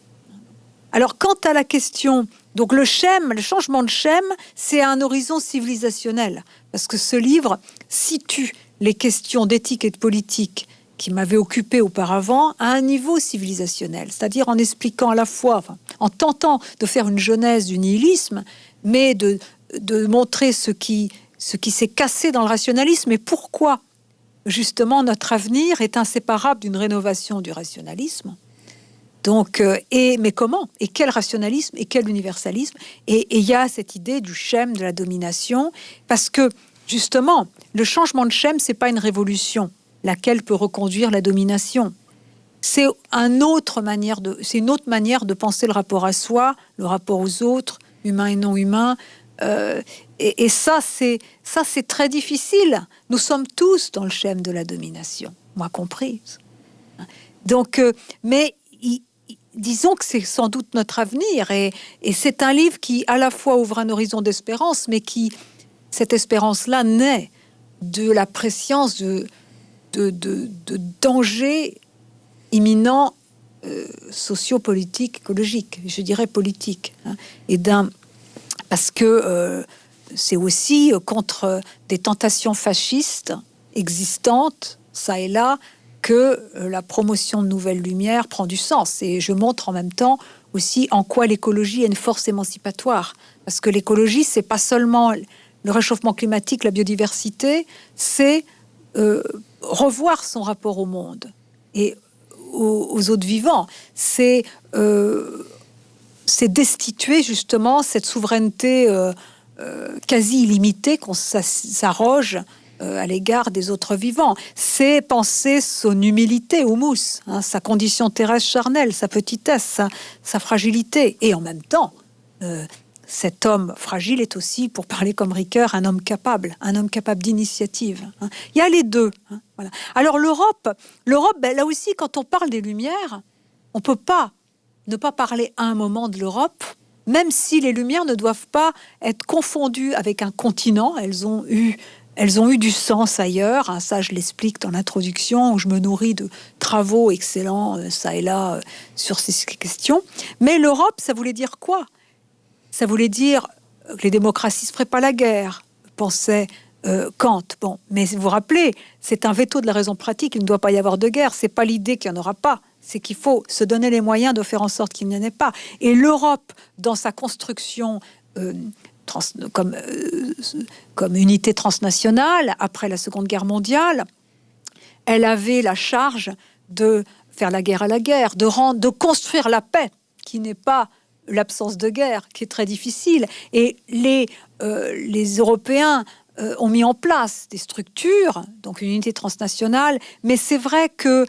Alors, quant à la question, donc le schème, le changement de schème, c'est un horizon civilisationnel, parce que ce livre situe les questions d'éthique et de politique qui m'avait occupé auparavant à un niveau civilisationnel, c'est-à-dire en expliquant à la fois, en tentant de faire une genèse du nihilisme, mais de, de montrer ce qui, ce qui s'est cassé dans le rationalisme et pourquoi justement notre avenir est inséparable d'une rénovation du rationalisme. Donc, euh, et mais comment? Et quel rationalisme? Et quel universalisme? Et il y a cette idée du schème de la domination, parce que justement, le changement de schème, c'est pas une révolution laquelle peut reconduire la domination. C'est une autre manière de penser le rapport à soi, le rapport aux autres, humains et non humains. Euh, et, ça, c'est très difficile. Nous sommes tous dans le schème de la domination, moi compris. Donc, euh, mais disons que c'est sans doute notre avenir, et, et c'est un livre qui à la fois ouvre un horizon d'espérance, mais qui cette espérance-là naît de la préscience de de, dangers imminents euh, sociopolitiques, écologiques, je dirais politiques, hein, et d'un parce que euh, c'est aussi contre des tentations fascistes existantes, ça et là, que euh, la promotion de nouvelles lumières prend du sens. Et je montre en même temps aussi en quoi l'écologie est une force émancipatoire. Parce que l'écologie, c'est pas seulement le réchauffement climatique, la biodiversité, c'est euh, revoir son rapport au monde et aux, autres vivants. C'est euh, destituer justement cette souveraineté euh, euh, quasi illimitée qu'on s'arroge à l'égard des autres vivants. C'est penser son humilité au mousse, hein, sa condition terrestre charnelle, sa petitesse, sa fragilité, et en même temps cet homme fragile est aussi, pour parler comme Ricoeur, un homme capable, un homme capable d'initiative. Hein. Il y a les deux. Hein. Alors l'Europe, l'Europe, ben, là aussi, quand on parle des Lumières, on peut pas ne pas parler à un moment de l'Europe, même si les Lumières ne doivent pas être confondues avec un continent. Elles ont eu, elles ont eu du sens ailleurs. Hein, ça, je l'explique dans l'introduction, où je me nourris de travaux excellents, euh, ça et là, euh, sur ces questions. Mais l'Europe, ça voulait dire quoi? Ça voulait dire que les démocraties ne feraient pas la guerre, pensait euh, Kant. Bon, mais vous vous rappelez, c'est un veto de la raison pratique, il ne doit pas y avoir de guerre. C'est pas l'idée qu'il n'y en aura pas, c'est qu'il faut se donner les moyens de faire en sorte qu'il n'y en ait pas. Et l'Europe, dans sa construction euh, comme, euh, comme unité transnationale, après la Seconde Guerre mondiale, elle avait la charge de faire la guerre à la guerre, de construire la paix, qui n'est pas l'absence de guerre, qui est très difficile. Et les, euh, les Européens euh, ont mis en place des structures, donc une unité transnationale, mais c'est vrai que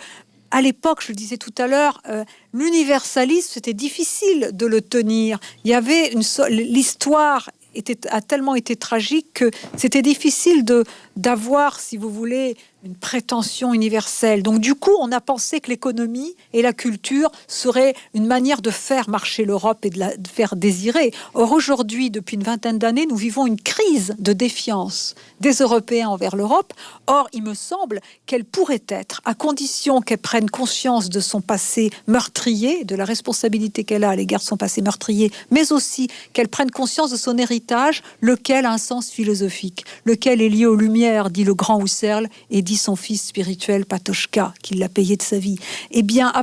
à l'époque, je le disais tout à l'heure, euh, l'universalisme, c'était difficile de le tenir. Il y avait une l'histoire était, a tellement été tragique que c'était difficile de d'avoir, si vous voulez, une prétention universelle. Donc du coup, on a pensé que l'économie et la culture seraient une manière de faire marcher l'Europe et de la faire désirer. Or aujourd'hui, depuis une vingtaine d'années, nous vivons une crise de défiance des Européens envers l'Europe. Or, il me semble qu'elle pourrait être, à condition qu'elle prenne conscience de son passé meurtrier, de la responsabilité qu'elle a à l'égard de son passé meurtrier, mais aussi qu'elle prenne conscience de son héritage, lequel a un sens philosophique, lequel est lié aux Lumières, dit le grand Husserl, et dit son fils spirituel Patochka, qui l'a payé de sa vie. Eh bien,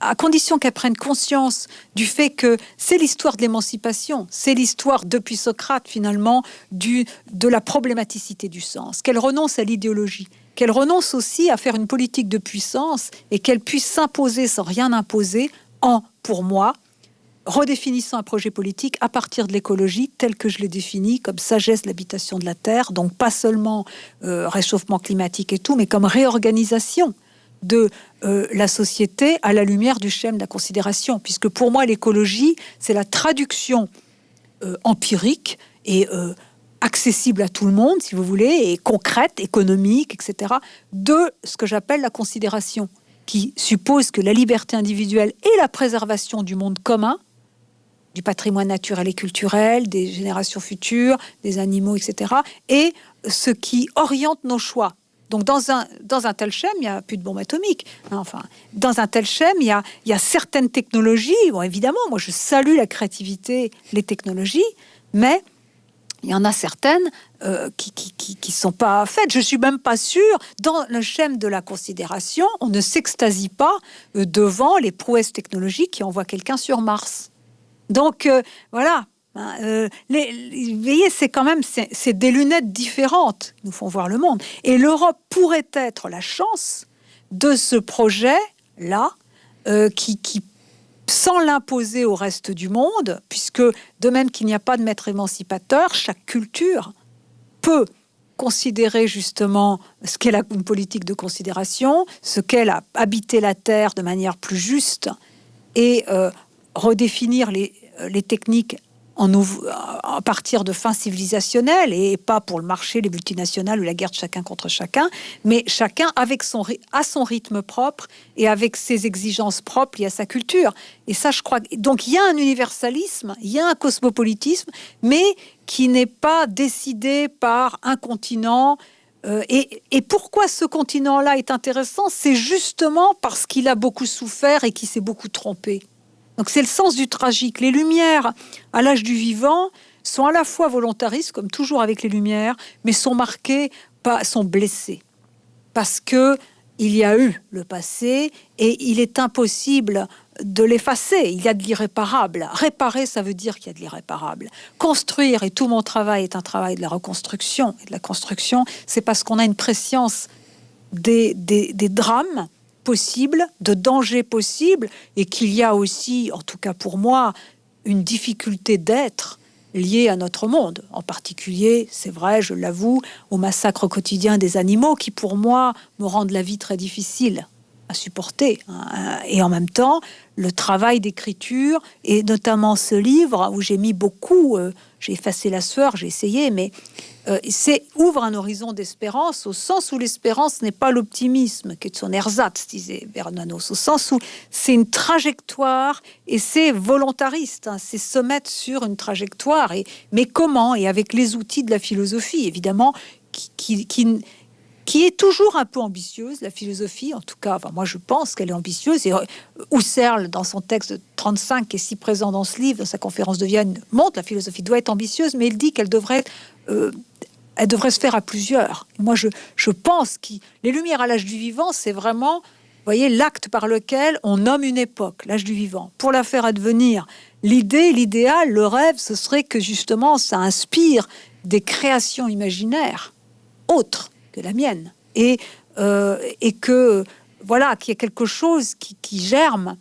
à, condition qu'elle prenne conscience du fait que c'est l'histoire de l'émancipation, c'est l'histoire depuis Socrate finalement du, de la problématicité du sens, qu'elle renonce à l'idéologie, qu'elle renonce aussi à faire une politique de puissance et qu'elle puisse s'imposer sans rien imposer en, pour moi, redéfinissant un projet politique à partir de l'écologie tel que je l'ai défini comme sagesse de l'habitation de la Terre, donc pas seulement euh, réchauffement climatique et tout, mais comme réorganisation de euh, la société à la lumière du schème de la considération, puisque pour moi l'écologie, c'est la traduction euh, empirique et accessible à tout le monde, si vous voulez, et concrète, économique, etc., de ce que j'appelle la considération, qui suppose que la liberté individuelle et la préservation du monde commun du patrimoine naturel et culturel, des générations futures, des animaux, etc. Et ce qui oriente nos choix. Donc dans un, dans un tel schème, il n'y a plus de bombes atomiques. Hein, enfin, dans un tel schème, il y a, y a certaines technologies. Bon, évidemment, moi je salue la créativité, les technologies, mais il y en a certaines euh, qui ne qui, sont pas faites. Je suis même pas sûre, dans le schème de la considération, on ne s'extasie pas euh, devant les prouesses technologiques qui envoient quelqu'un sur Mars. Donc euh, voilà. Hein, euh, voyez, c'est quand même c'est des lunettes différentes qui nous font voir le monde. Et l'Europe pourrait être la chance de ce projet-là euh, qui, sans l'imposer au reste du monde, puisque de même qu'il n'y a pas de maître émancipateur, chaque culture peut considérer justement ce qu'est une politique de considération, ce qu'est habiter la terre de manière plus juste et redéfinir les, euh, les techniques en, à partir de fins civilisationnelles et pas pour le marché, les multinationales ou la guerre de chacun contre chacun, mais chacun avec son, à son rythme propre et avec ses exigences propres liées à sa culture. Et ça, je crois. Donc, il y a un universalisme, il y a un cosmopolitisme, mais qui n'est pas décidé par un continent. Euh, et, et, pourquoi ce continent-là est intéressant C'est justement parce qu'il a beaucoup souffert et qu'il s'est beaucoup trompé. Donc c'est le sens du tragique. Les lumières à l'âge du vivant sont à la fois volontaristes, comme toujours avec les lumières, mais sont marquées, sont blessées. Parce que il y a eu le passé et il est impossible de l'effacer. Il y a de l'irréparable. Réparer, ça veut dire qu'il y a de l'irréparable. Construire, et tout mon travail est un travail de la reconstruction et de la construction, c'est parce qu'on a une préscience des, des drames possible, de dangers possibles, et qu'il y a aussi, en tout cas pour moi, une difficulté d'être liée à notre monde. En particulier, c'est vrai, je l'avoue, au massacre quotidien des animaux qui, pour moi, me rendent la vie très difficile à supporter. Hein. Et en même temps, le travail d'écriture, et notamment ce livre où j'ai mis beaucoup, euh, j'ai effacé la sueur, j'ai essayé, mais euh, c'est ouvre un horizon d'espérance au sens où l'espérance n'est pas l'optimisme, qui est son ersatz, disait Bernanos, au sens où c'est une trajectoire et c'est volontariste, hein. c'est se mettre sur une trajectoire. Et, mais comment Et avec les outils de la philosophie, évidemment, qui, qui est toujours un peu ambitieuse, la philosophie, en tout cas, enfin, moi je pense qu'elle est ambitieuse, et euh, Husserl, dans son texte 35, qui est si présent dans ce livre, dans sa conférence de Vienne, montre la philosophie doit être ambitieuse, mais il dit qu'elle devrait euh, elle devrait se faire à plusieurs. Moi, je, je pense que les Lumières à l'âge du vivant, c'est vraiment, voyez, l'acte par lequel on nomme une époque, l'âge du vivant. Pour la faire advenir, l'idée, l'idéal, le rêve, ce serait que justement ça inspire des créations imaginaires autres que la mienne. Et, euh, et que, voilà, qu'il y a quelque chose qui, germe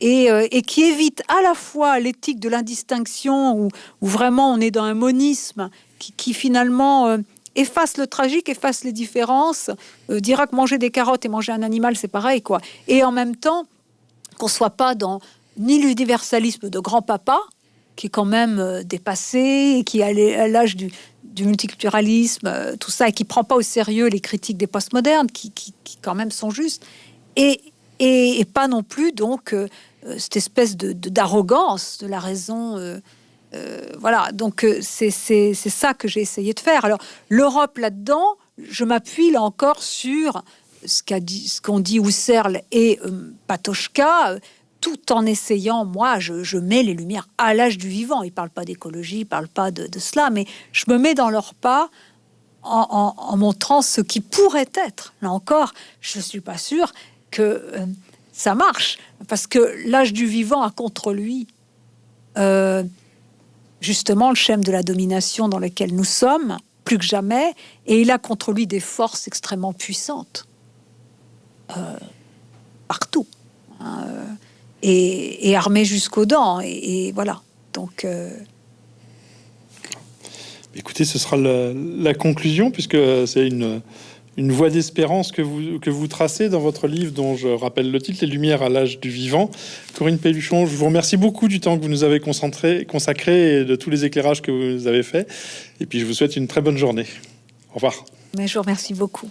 et, euh, et, qui évite à la fois l'éthique de l'indistinction, où, vraiment on est dans un monisme qui, finalement euh, efface le tragique, efface les différences, dira que manger des carottes et manger un animal, c'est pareil, quoi. Et en même temps, qu'on soit pas dans ni l'universalisme de grand-papa, qui est quand même dépassé, et qui a l'âge du, du, multiculturalisme, euh, tout ça, et qui prend pas au sérieux les critiques des postmodernes, qui, qui, quand même sont justes, et, et, pas non plus donc euh, cette espèce de d'arrogance de, la raison. Euh, voilà, donc c'est ça que j'ai essayé de faire. Alors l'Europe là-dedans, je m'appuie là encore sur ce qu'a dit, qu'ont dit Husserl et Patochka, tout en essayant, moi, je, mets les lumières à l'âge du vivant. Ils parlent pas d'écologie, ils parlent pas de, cela, mais je me mets dans leur pas en, montrant ce qui pourrait être. Là encore, je suis pas sûre que euh, ça marche, parce que l'âge du vivant a contre lui euh, justement le schème de la domination dans lequel nous sommes, plus que jamais, et il a contre lui des forces extrêmement puissantes. Euh, partout. Hein, et, et, armé jusqu'aux dents. Et, et, voilà. Donc. Euh... Écoutez, ce sera la, la conclusion, puisque c'est une, une voie d'espérance que vous, que vous tracez dans votre livre, dont je rappelle le titre, Les Lumières à l'âge du vivant. Corinne Pelluchon, je vous remercie beaucoup du temps que vous nous avez concentré, consacré et de tous les éclairages que vous avez faits. Et puis, je vous souhaite une très bonne journée. Au revoir. Mais je vous remercie beaucoup.